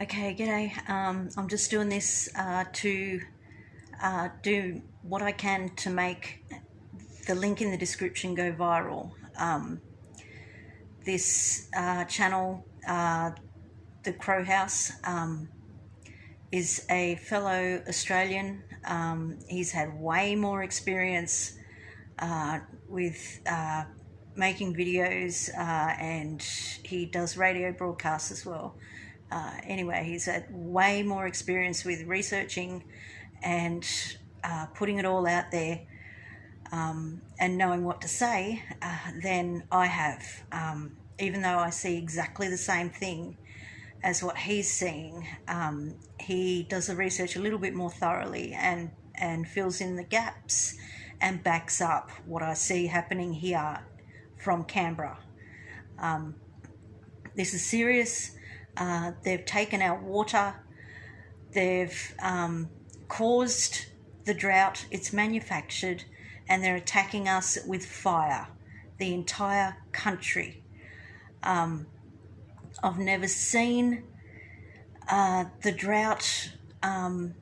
Okay, g'day. Um, I'm just doing this uh, to uh, do what I can to make the link in the description go viral. Um, this uh, channel, uh, The Crowhouse, um, is a fellow Australian. Um, he's had way more experience uh, with uh, making videos and he does radio broadcasts as well uh, anyway, he's had way more experience with researching and uh, putting it all out there um, and knowing what to say uh, than I have. Um, even though I see exactly the same thing as what he's seeing, um, he does the research a little bit more thoroughly and, and fills in the gaps and backs up what I see happening here from Canberra. Um, this is serious uh, they've taken our water. They've um, caused the drought. It's manufactured, and they're attacking us with fire. The entire country. Um, I've never seen uh, the drought um,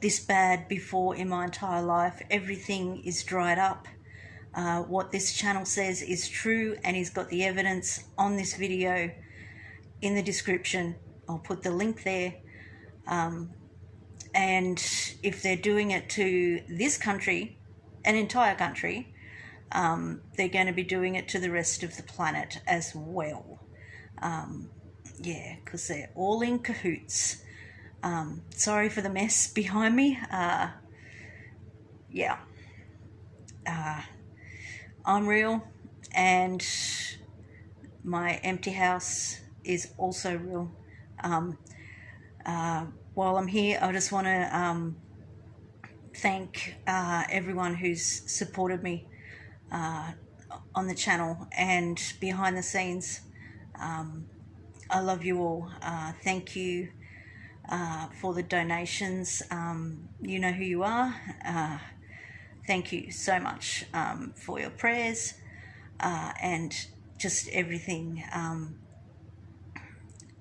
this bad before in my entire life. Everything is dried up. Uh, what this channel says is true, and he's got the evidence on this video in the description. I'll put the link there. Um, and if they're doing it to this country, an entire country, um, they're going to be doing it to the rest of the planet as well. Um, yeah, because they're all in cahoots. Um, sorry for the mess behind me. Uh, yeah. Uh, I'm real and my empty house is also real. Um, uh, while I'm here, I just want to um, thank uh, everyone who's supported me uh, on the channel and behind the scenes. Um, I love you all. Uh, thank you uh, for the donations. Um, you know who you are. Uh, thank you so much um, for your prayers and just everything. Um,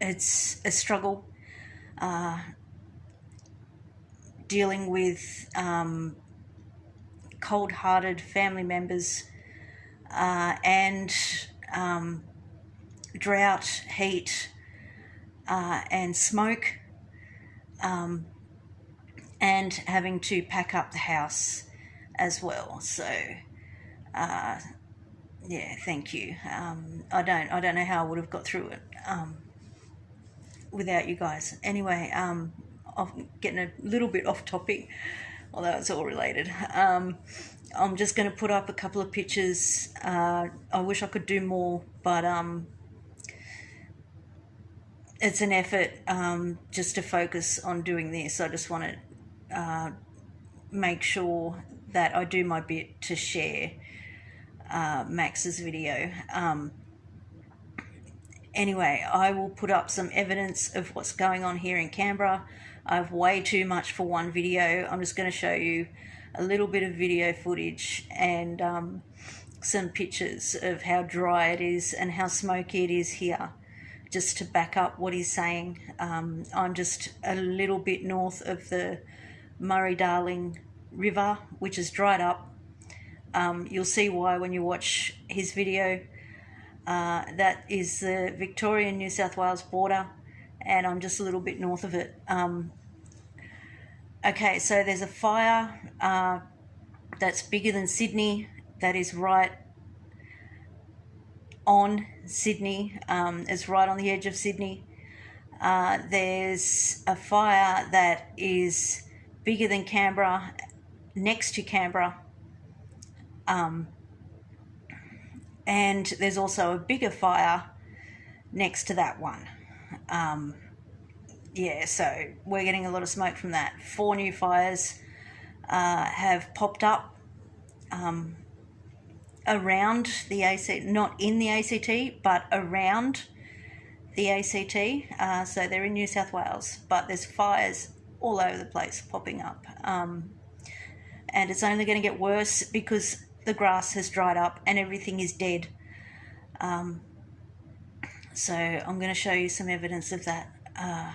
it's a struggle uh, dealing with um, cold-hearted family members uh, and um, drought, heat, uh, and smoke, um, and having to pack up the house as well. So, uh, yeah, thank you. Um, I don't, I don't know how I would have got through it. Without you guys. Anyway, um, I'm getting a little bit off topic, although it's all related. Um, I'm just going to put up a couple of pictures. Uh, I wish I could do more, but um, it's an effort um, just to focus on doing this. I just want to uh, make sure that I do my bit to share uh, Max's video. Um, Anyway, I will put up some evidence of what's going on here in Canberra. I have way too much for one video. I'm just going to show you a little bit of video footage and um, some pictures of how dry it is and how smoky it is here just to back up what he's saying. Um, I'm just a little bit north of the Murray-Darling River, which is dried up. Um, you'll see why when you watch his video. Uh, that is the Victorian New South Wales border, and I'm just a little bit north of it. Um, okay, so there's a fire uh, that's bigger than Sydney, that is right on Sydney, um, it's right on the edge of Sydney. Uh, there's a fire that is bigger than Canberra, next to Canberra. Um, and there's also a bigger fire next to that one. Um, yeah, so we're getting a lot of smoke from that. Four new fires uh, have popped up um, around the ACT, not in the ACT, but around the ACT. Uh, so they're in New South Wales, but there's fires all over the place popping up. Um, and it's only going to get worse because the grass has dried up and everything is dead. Um, so I'm going to show you some evidence of that. Uh,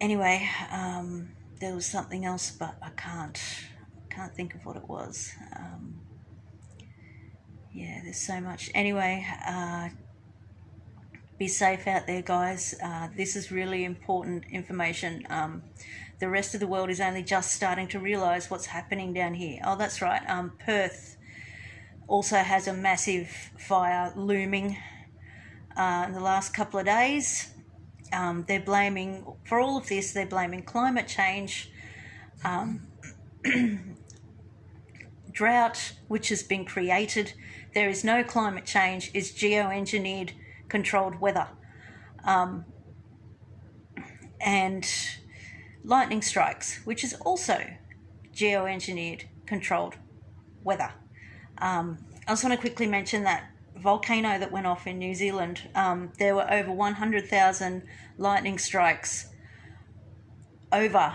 anyway, um, there was something else, but I can't can't think of what it was. Um, yeah, there's so much. Anyway, uh, be safe out there, guys. Uh, this is really important information. Um, the rest of the world is only just starting to realize what's happening down here. Oh, that's right. Um, Perth also has a massive fire looming uh, in the last couple of days. Um, they're blaming, for all of this, they're blaming climate change, um, drought, which has been created. There is no climate change, it's geoengineered controlled weather. Um, and lightning strikes, which is also geoengineered controlled weather. Um, I just want to quickly mention that volcano that went off in New Zealand. Um, there were over 100,000 lightning strikes over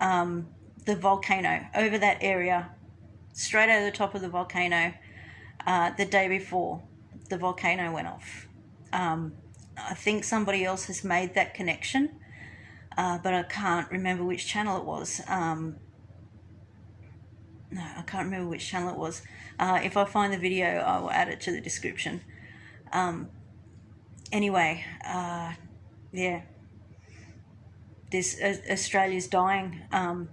um, the volcano, over that area, straight over the top of the volcano, uh, the day before the volcano went off. Um, I think somebody else has made that connection, uh, but I can't remember which channel it was. Um, no, I can't remember which channel it was. Uh, if I find the video, I will add it to the description. Um, anyway, uh, yeah, this uh, Australia's dying. Um,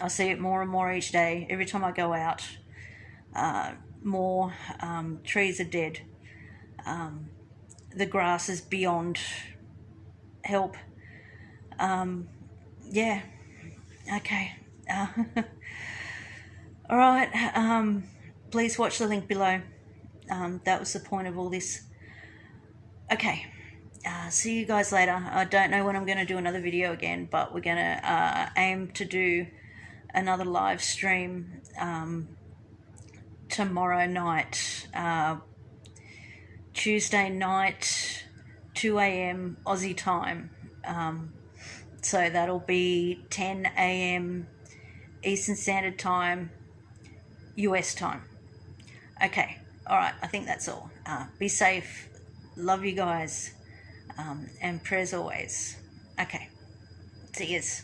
I see it more and more each day. Every time I go out, uh, more um, trees are dead. Um, the grass is beyond help. Um, yeah. Okay. Uh, all right. Um, please watch the link below. Um, that was the point of all this. Okay. Uh, see you guys later. I don't know when I'm going to do another video again, but we're going to uh, aim to do another live stream um, tomorrow night. Uh, Tuesday night, 2 a.m. Aussie time. Um, so that'll be 10 a.m. Eastern Standard Time, US time. Okay, all right, I think that's all. Uh, be safe. Love you guys. Um, and prayers always. Okay, see yous.